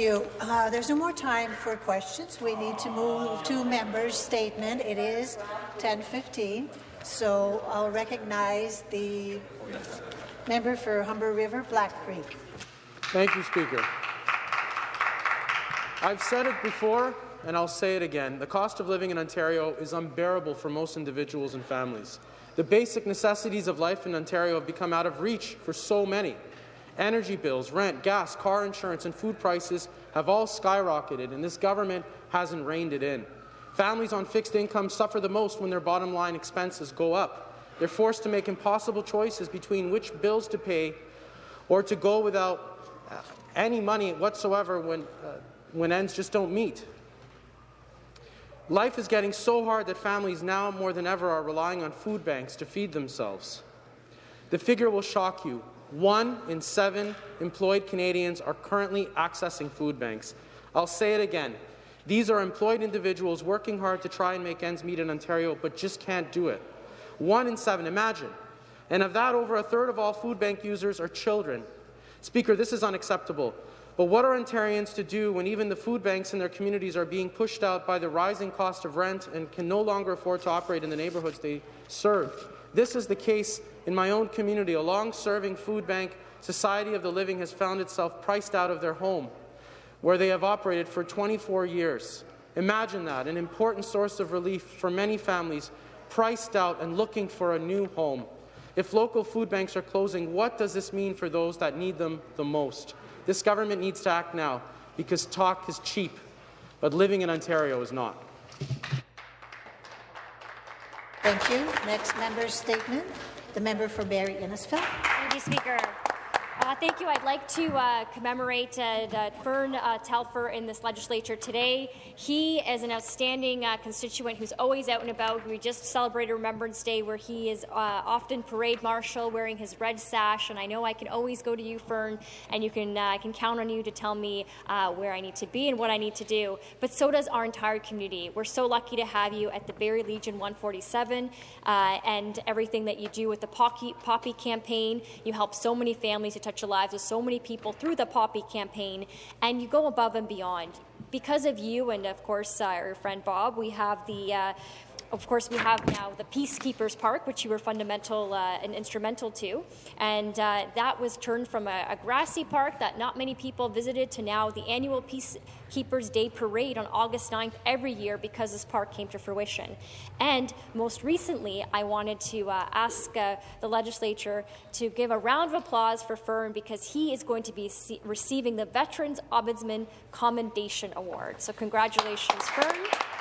you. Uh, there's no more time for questions. We need to move to members' statement. It is 10:15, so I'll recognize the member for Humber River, Black Creek. Thank you, Speaker. I've said it before, and I'll say it again. The cost of living in Ontario is unbearable for most individuals and families. The basic necessities of life in Ontario have become out of reach for so many. Energy bills, rent, gas, car insurance and food prices have all skyrocketed, and this government hasn't reined it in. Families on fixed incomes suffer the most when their bottom line expenses go up. They're forced to make impossible choices between which bills to pay or to go without uh, any money whatsoever when, uh, when ends just don't meet. Life is getting so hard that families now more than ever are relying on food banks to feed themselves. The figure will shock you. One in seven employed Canadians are currently accessing food banks. I'll say it again. These are employed individuals working hard to try and make ends meet in Ontario, but just can't do it. One in seven, imagine. And of that, over a third of all food bank users are children. Speaker, this is unacceptable. But what are Ontarians to do when even the food banks in their communities are being pushed out by the rising cost of rent and can no longer afford to operate in the neighbourhoods they serve? This is the case in my own community. A long-serving food bank, Society of the Living, has found itself priced out of their home, where they have operated for 24 years. Imagine that, an important source of relief for many families priced out and looking for a new home. If local food banks are closing, what does this mean for those that need them the most? This government needs to act now, because talk is cheap, but living in Ontario is not. Thank you. Next member's statement. The member for Barrie Innisfil. Thank you, Speaker. Uh, thank you. I'd like to uh, commemorate uh, Fern uh, Telfer in this legislature today. He is an outstanding uh, constituent who's always out and about. We just celebrated Remembrance Day where he is uh, often parade marshal wearing his red sash, and I know I can always go to you, Fern, and you can I can count on you to tell me where I need to be and what I need to do. But so does our entire community. We're so lucky to have you at the Barrie Legion 147 and everything that you do with the Poppy campaign. You help so many families to touch touch the lives of so many people through the Poppy campaign, and you go above and beyond. Because of you and, of course, uh, our friend Bob, we have the uh, of course, we have now the Peacekeepers Park, which you were fundamental uh, and instrumental to, and uh, that was turned from a, a, grassy park that not many people visited to now the annual Peacekeepers Day Parade on August 9th every year because this park came to fruition. And most recently, I wanted to uh, ask uh, the legislature to give a round of applause for Fern because he is going to be receiving the Veterans Ombudsman Commendation Award. So congratulations, Fern.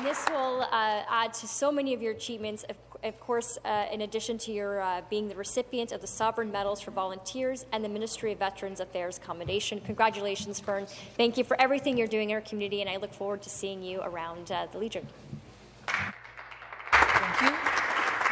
And this will uh, add to so many of your achievements, of, of course, uh, in addition to your uh, being the recipient of the Sovereign Medals for Volunteers and the Ministry of Veterans Affairs Commendation. Congratulations, Fern. Thank you for everything you're doing in our community, and I look forward to seeing you around uh, the Legion. Thank you.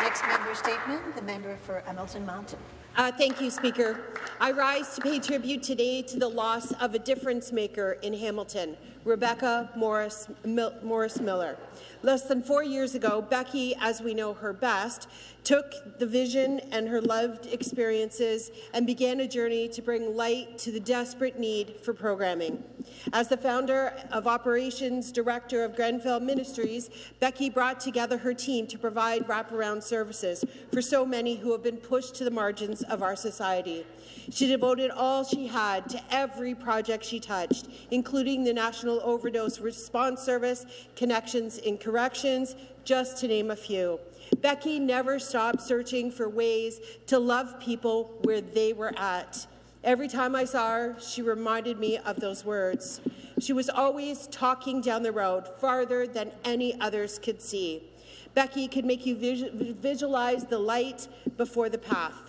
Next member statement, the member for Hamilton Mountain. Uh, thank you, Speaker. I rise to pay tribute today to the loss of a difference maker in Hamilton, Rebecca Morris, Mil Morris Miller. Less than four years ago, Becky, as we know her best, took the vision and her loved experiences and began a journey to bring light to the desperate need for programming. As the founder of Operations Director of Grenfell Ministries, Becky brought together her team to provide wraparound services for so many who have been pushed to the margins of our society. She devoted all she had to every project she touched, including the National Overdose Response Service, Connections in Corrections, just to name a few. Becky never stopped searching for ways to love people where they were at. Every time I saw her, she reminded me of those words. She was always talking down the road, farther than any others could see. Becky could make you visualize the light before the path.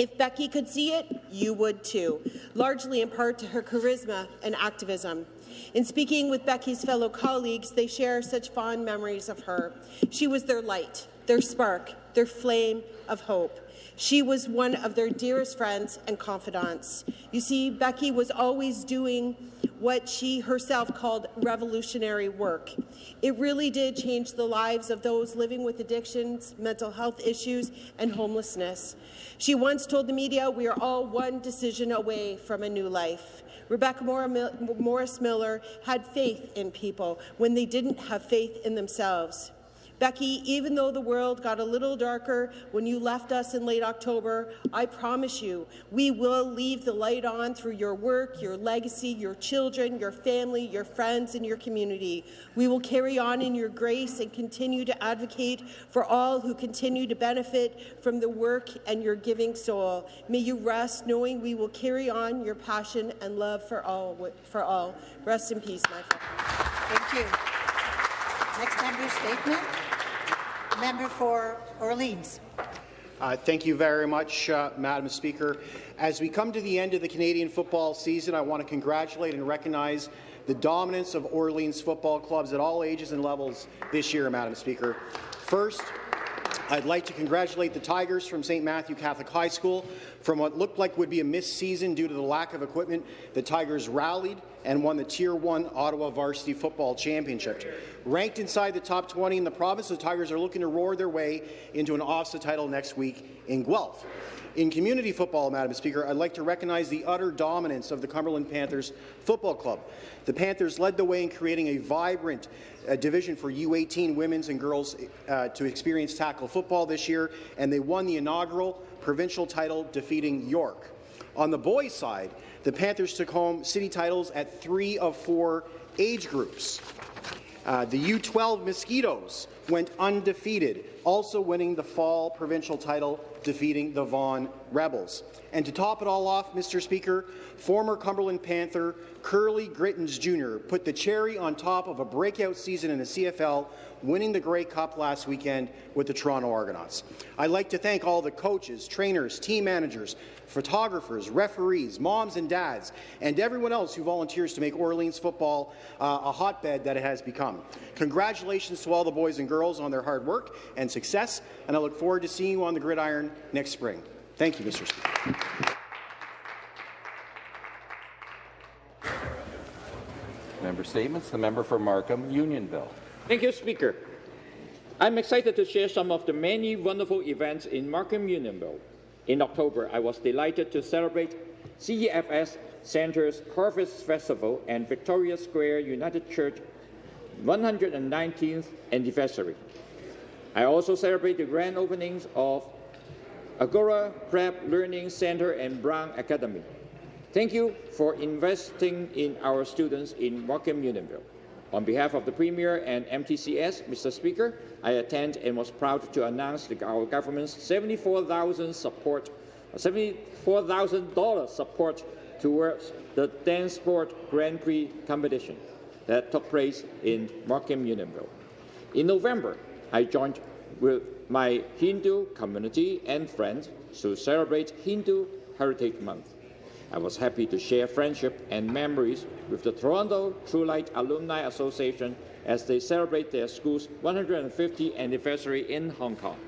If Becky could see it, you would too, largely in part to her charisma and activism. In speaking with Becky's fellow colleagues, they share such fond memories of her. She was their light, their spark, their flame of hope. She was one of their dearest friends and confidants. You see, Becky was always doing what she herself called revolutionary work. It really did change the lives of those living with addictions, mental health issues, and homelessness. She once told the media, we are all one decision away from a new life. Rebecca Morris Miller had faith in people when they didn't have faith in themselves. Becky, even though the world got a little darker when you left us in late October, I promise you, we will leave the light on through your work, your legacy, your children, your family, your friends, and your community. We will carry on in your grace and continue to advocate for all who continue to benefit from the work and your giving soul. May you rest knowing we will carry on your passion and love for all. For all. Rest in peace, my friend. Thank you. Next member statement. Member for Orleans. Uh, thank you very much, uh, Madam Speaker. As we come to the end of the Canadian football season, I want to congratulate and recognize the dominance of Orleans football clubs at all ages and levels this year, Madam Speaker. First, I'd like to congratulate the Tigers from St. Matthew Catholic High School. From what looked like would be a missed season due to the lack of equipment, the Tigers rallied and won the Tier 1 Ottawa Varsity Football Championship. Ranked inside the top 20 in the province, the Tigers are looking to roar their way into an OFSAA title next week in Guelph. In community football, Madam Speaker, I'd like to recognize the utter dominance of the Cumberland Panthers Football Club. The Panthers led the way in creating a vibrant uh, division for U18 women's and girls uh, to experience tackle football this year, and they won the inaugural provincial title, defeating York. On the boys' side, the Panthers took home city titles at three of four age groups. Uh, the U12 Mosquitoes went undefeated, also winning the fall provincial title, defeating the Vaughan Rebels. And to top it all off, Mr. Speaker, former Cumberland Panther Kurleigh Gittens Jr. put the cherry on top of a breakout season in the CFL, winning the Grey Cup last weekend with the Toronto Argonauts. I'd like to thank all the coaches, trainers, team managers, photographers, referees, moms and dads, and everyone else who volunteers to make Orleans football uh, a hotbed that it has become. Congratulations to all the boys and girls on their hard work and success, and I look forward to seeing you on the gridiron next spring. Thank you, Mr. Speaker. Member statements. The member for Markham, Unionville. Thank you, Speaker. I'm excited to share some of the many wonderful events in Markham Unionville. In October, I was delighted to celebrate CEFS Centre's Harvest Festival and Victoria Square United Church 119th anniversary. I also celebrate the grand openings of Agora Prep Learning Center and Brown Academy. Thank you for investing in our students in Markham Unionville. On behalf of the Premier and MTCS, Mr. Speaker, I attend and was proud to announce our government's 74,000 support, $74,000 support towards the dance sport Grand Prix competition that took place in Markham Unionville. In November, I joined with my Hindu community and friends to celebrate Hindu Heritage Month. I was happy to share friendship and memories with the Toronto True Light Alumni Association as they celebrate their school's 150th anniversary in Hong Kong.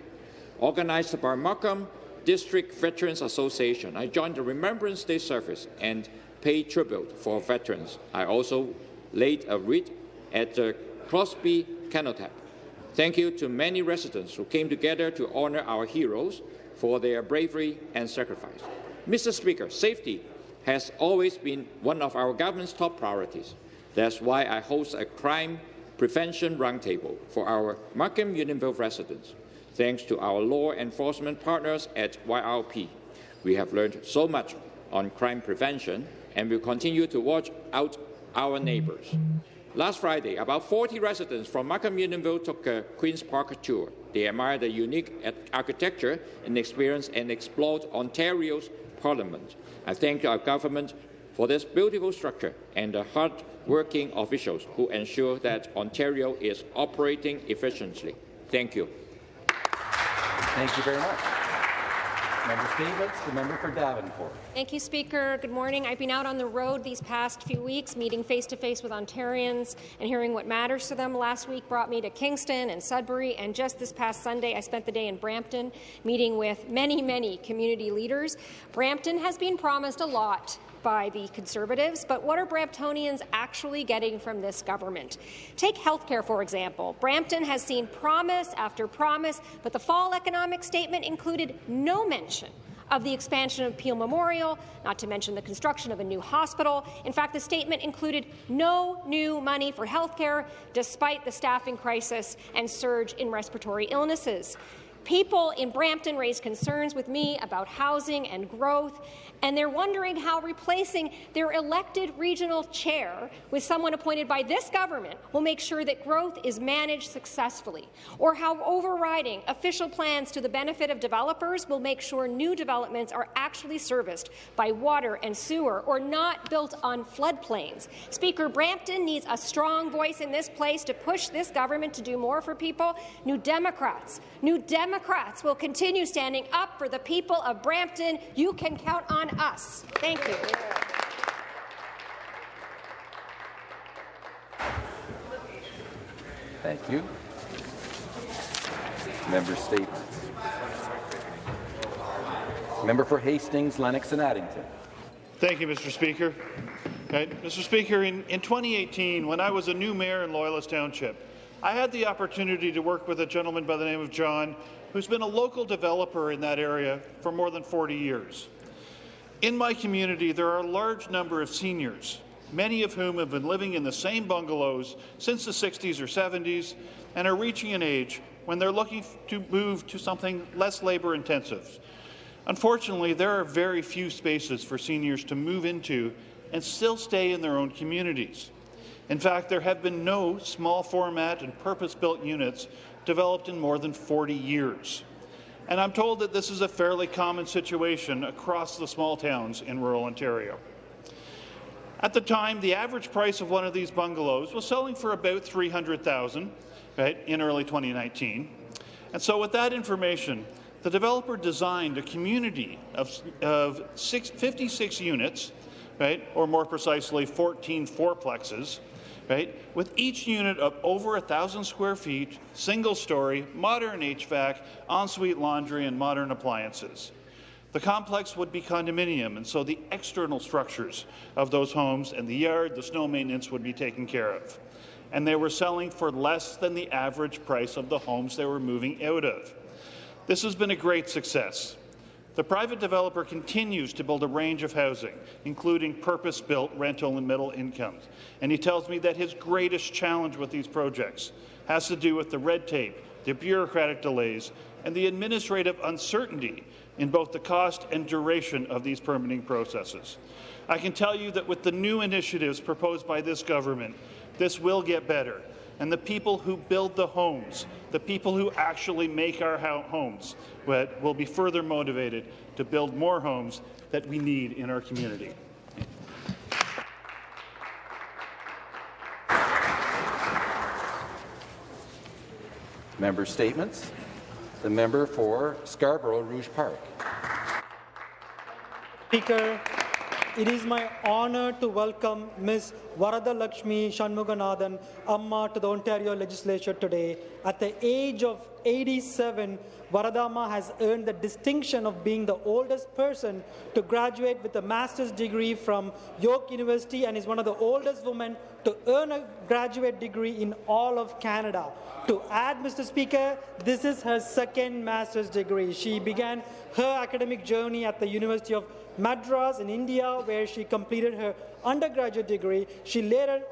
Organized by Markham District Veterans Association, I joined the Remembrance Day service and paid tribute for veterans. I also laid a wreath at the Crosby Cenotaph. Thank you to many residents who came together to honor our heroes for their bravery and sacrifice. Mr. Speaker, safety has always been one of our government's top priorities. That's why I host a crime prevention roundtable for our Markham Unionville residents. Thanks to our law enforcement partners at YRP, we have learned so much on crime prevention and will continue to watch out our neighbours. Last Friday, about 40 residents from Markham Unionville took a Queen's Park tour. They admired the unique architecture and experience and explored Ontario's Parliament. I thank our government for this beautiful structure and the hard-working officials who ensure that Ontario is operating efficiently. Thank you. Thank you very much. Member Stevens, the member for Davenport. Thank you, Speaker. Good morning. I've been out on the road these past few weeks, meeting face-to-face -face with Ontarians and hearing what matters to them. Last week brought me to Kingston and Sudbury, and just this past Sunday, I spent the day in Brampton, meeting with many, many community leaders. Brampton has been promised a lot by the Conservatives, but what are Bramptonians actually getting from this government? Take healthcare, for example. Brampton has seen promise after promise, but the fall economic statement included no mention of the expansion of Peel Memorial, not to mention the construction of a new hospital. In fact, the statement included no new money for healthcare, despite the staffing crisis and surge in respiratory illnesses. People in Brampton raise concerns with me about housing and growth, and they're wondering how replacing their elected regional chair with someone appointed by this government will make sure that growth is managed successfully, or how overriding official plans to the benefit of developers will make sure new developments are actually serviced by water and sewer or not built on floodplains. Speaker, Brampton needs a strong voice in this place to push this government to do more for people. New Democrats, New Democrats will continue standing up for the people of Brampton. You can count on us. Thank you. Thank you. Member statements. Member for Hastings, Lennox and Addington. Thank you, Mr. Speaker. Uh, right. Mr. Speaker, in, in 2018, when I was a new mayor in Loyalist Township, I had the opportunity to work with a gentleman by the name of John, who's been a local developer in that area for more than 40 years. In my community, there are a large number of seniors, many of whom have been living in the same bungalows since the 60s or 70s and are reaching an age when they're looking to move to something less labour-intensive. Unfortunately, there are very few spaces for seniors to move into and still stay in their own communities. In fact, there have been no small format and purpose-built units developed in more than 40 years. And I'm told that this is a fairly common situation across the small towns in rural Ontario. At the time, the average price of one of these bungalows was selling for about 300,000 right, in early 2019. And so with that information, the developer designed a community of, of six, 56 units, right, or more precisely 14 fourplexes, right, with each unit of over 1,000 square feet, single story, modern HVAC, ensuite laundry, and modern appliances. The complex would be condominium, and so the external structures of those homes and the yard, the snow maintenance would be taken care of. And they were selling for less than the average price of the homes they were moving out of. This has been a great success. The private developer continues to build a range of housing, including purpose-built rental and middle incomes. And he tells me that his greatest challenge with these projects has to do with the red tape, the bureaucratic delays, and the administrative uncertainty in both the cost and duration of these permitting processes. I can tell you that with the new initiatives proposed by this government, this will get better. And the people who build the homes, the people who actually make our homes, will be further motivated to build more homes that we need in our community. Member statements. The member for Scarborough Rouge Park. Speaker, it is my honour to welcome Ms. Varada Lakshmi Shanmuganathan Amma to the Ontario Legislature today. At the age of 87, Varadama has earned the distinction of being the oldest person to graduate with a master's degree from York University and is one of the oldest women to earn a graduate degree in all of Canada. To add, Mr. Speaker, this is her second master's degree. She began her academic journey at the University of Madras in India, where she completed her undergraduate degree. She later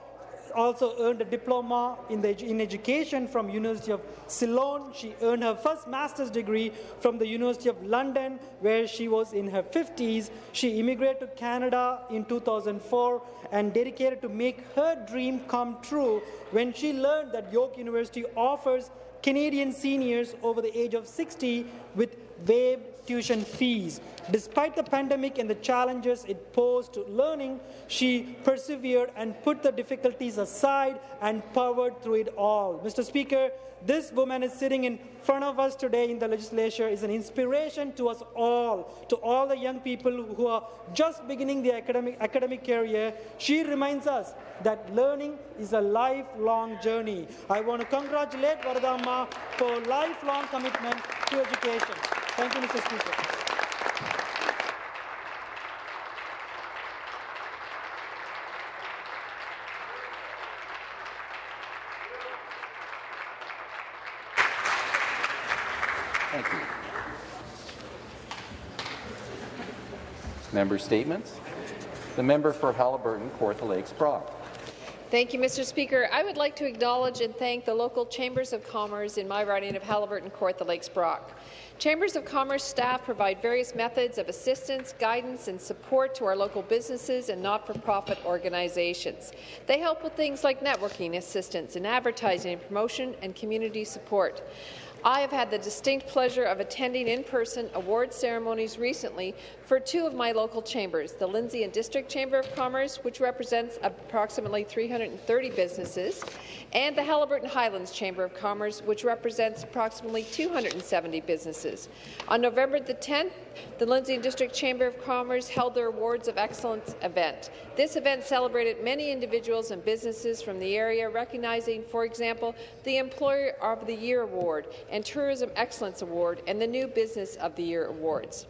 also earned a diploma in, the, in education from University of Ceylon. She earned her first master's degree from the University of London, where she was in her 50s. She immigrated to Canada in 2004 and dedicated to make her dream come true when she learned that York University offers Canadian seniors over the age of 60 with waived tuition fees. Despite the pandemic and the challenges it posed to learning, she persevered and put the difficulties aside and powered through it all. Mr. Speaker, this woman is sitting in front of us today in the legislature is an inspiration to us all, to all the young people who are just beginning their academic, academic career. She reminds us that learning is a lifelong journey. I want to congratulate Varadamma for lifelong commitment to education. Thank you, Mr. Speaker. Thank you. Member statements. The member for Haliburton, Kawartha Lakes, Brock. Thank you, Mr. Speaker. I would like to acknowledge and thank the local chambers of commerce in my riding of Haliburton, Kawartha Lakes, Brock. Chambers of Commerce staff provide various methods of assistance, guidance and support to our local businesses and not-for-profit organizations. They help with things like networking assistance and advertising and promotion and community support. I have had the distinct pleasure of attending in-person award ceremonies recently for two of my local chambers, the Lindsay and District Chamber of Commerce, which represents approximately 330 businesses, and the Haliburton Highlands Chamber of Commerce, which represents approximately 270 businesses. On November the 10th, the Lindsay and District Chamber of Commerce held their Awards of Excellence event. This event celebrated many individuals and businesses from the area, recognizing, for example, the Employer of the Year Award and Tourism Excellence Award and the New Business of the Year Awards.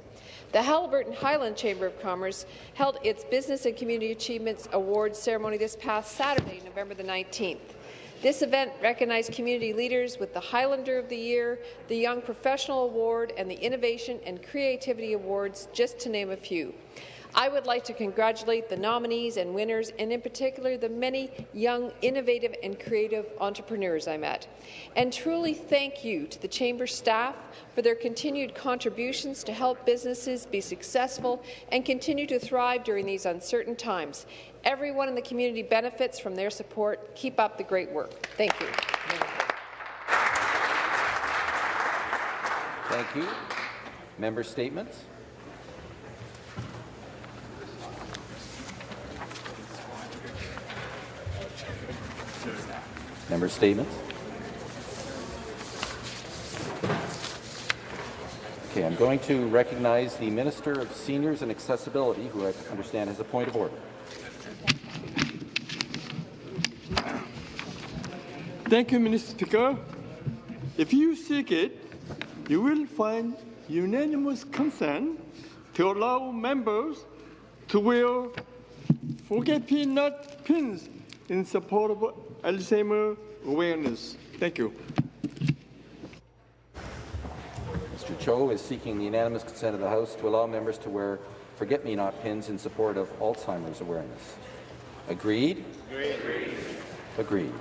The Haliburton Highland Chamber of Commerce held its Business and Community Achievements Awards ceremony this past Saturday, November the 19th. This event recognized community leaders with the Highlander of the Year, the Young Professional Award, and the Innovation and Creativity Awards, just to name a few. I would like to congratulate the nominees and winners, and in particular the many young, innovative and creative entrepreneurs I met. And truly thank you to the Chamber staff for their continued contributions to help businesses be successful and continue to thrive during these uncertain times. Everyone in the community benefits from their support. Keep up the great work. Thank you. Thank you. Member statements. Member statements. Okay, I'm going to recognize the Minister of Seniors and Accessibility, who I understand has a point of order. Thank you, Mr. Speaker. If you seek it, you will find unanimous consent to allow members to wear forget-me-not pins in support of Alzheimer awareness. Thank you. Mr. Cho is seeking the unanimous consent of the House to allow members to wear forget-me-not pins in support of Alzheimer's awareness. Agreed? Agreed. Agreed.